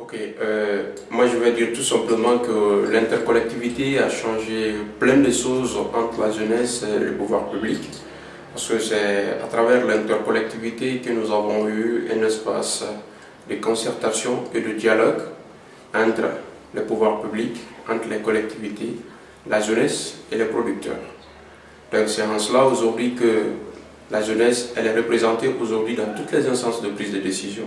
Ok, euh, moi je vais dire tout simplement que l'intercollectivité a changé plein de choses entre la jeunesse et le pouvoir public. Parce que c'est à travers l'intercollectivité que nous avons eu un espace de concertation et de dialogue entre le pouvoir public, entre les collectivités, la jeunesse et les producteurs. Donc c'est en cela aujourd'hui que la jeunesse elle est représentée aujourd'hui dans toutes les instances de prise de décision.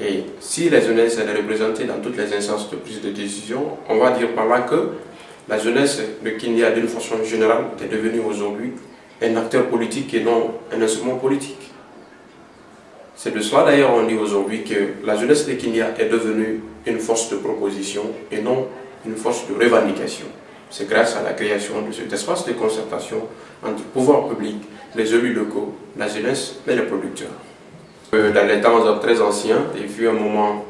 Et si la jeunesse est représentée dans toutes les instances de prise de décision, on va dire par là que la jeunesse de Kenya d'une façon générale est devenue aujourd'hui un acteur politique et non un instrument politique. C'est de cela d'ailleurs on dit aujourd'hui que la jeunesse de Kenya est devenue une force de proposition et non une force de revendication. C'est grâce à la création de cet espace de concertation entre le pouvoir public, les élus locaux, la jeunesse et les producteurs. Dans les temps très anciens, il fut un moment,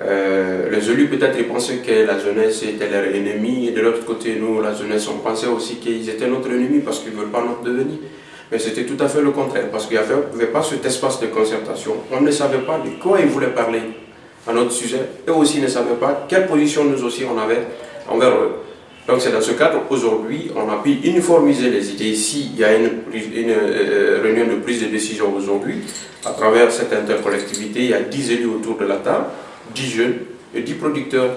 euh, les élus peut-être pensaient que la jeunesse était leur ennemi, et de l'autre côté, nous, la jeunesse, on pensait aussi qu'ils étaient notre ennemi parce qu'ils ne veulent pas notre devenir. Mais c'était tout à fait le contraire, parce qu'il n'y avait, pas cet espace de concertation. On ne savait pas de quoi ils voulaient parler à notre sujet, et aussi ne savaient pas quelle position nous aussi on avait envers eux. Donc c'est dans ce cadre, aujourd'hui, on a pu uniformiser les idées. Ici, il y a une, euh, réunion de prise de décision aujourd'hui, à travers cette intercollectivité, il y a 10 élus autour de la table, 10 jeunes et 10 producteurs.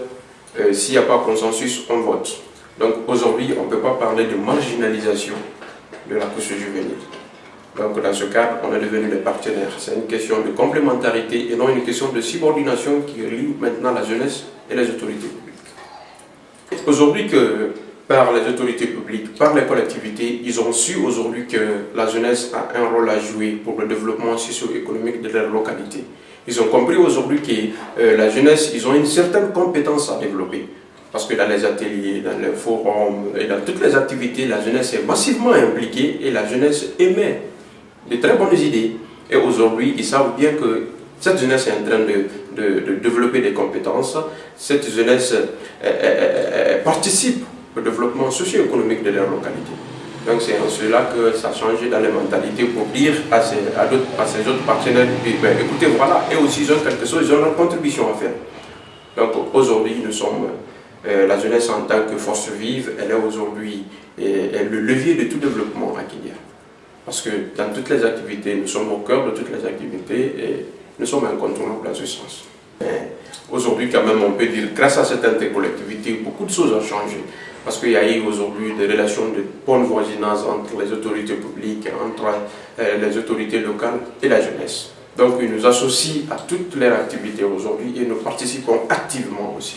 Euh, s'il n'y a pas consensus, on vote. Donc aujourd'hui, on ne peut pas parler de marginalisation de la couche juvénile. Donc dans ce cadre, on est devenus des partenaires. C'est une question de complémentarité et non une question de subordination qui relie maintenant la jeunesse et les autorités Aujourd'hui que par les autorités publiques, par les collectivités, ils ont su aujourd'hui que la jeunesse a un rôle à jouer pour le développement socio-économique de leur localité. Ils ont compris aujourd'hui que euh, la jeunesse, ils ont une certaine compétence à développer. Parce que dans les ateliers, dans les forums et dans toutes les activités, la jeunesse est massivement impliquée et la jeunesse émet de très bonnes idées. Et aujourd'hui, ils savent bien que cette jeunesse est en train de, développer des compétences. Cette jeunesse participe au développement socio-économique de leur localité. Donc c'est en cela que ça a changé dans les mentalités pour dire à ces, à, ces autres partenaires, ben, écoutez, voilà, et aussi ils ont quelque chose, ils ont leur contribution à faire. Donc aujourd'hui, nous sommes, euh, la jeunesse en tant que force vive, elle est aujourd'hui le levier de tout développement à Kenya. Parce que dans toutes les activités, nous sommes au cœur de toutes les activités et nous sommes incontournables dans ce sens. Aujourd'hui, quand même, on peut dire, grâce à cette intercollectivité, beaucoup de choses ont changé. Parce qu'il y a eu aujourd'hui des relations de bonne voisinage entre les autorités publiques, entre euh, les autorités locales et la jeunesse. Donc, ils nous associent à toutes leurs activités aujourd'hui et nous participons activement aussi.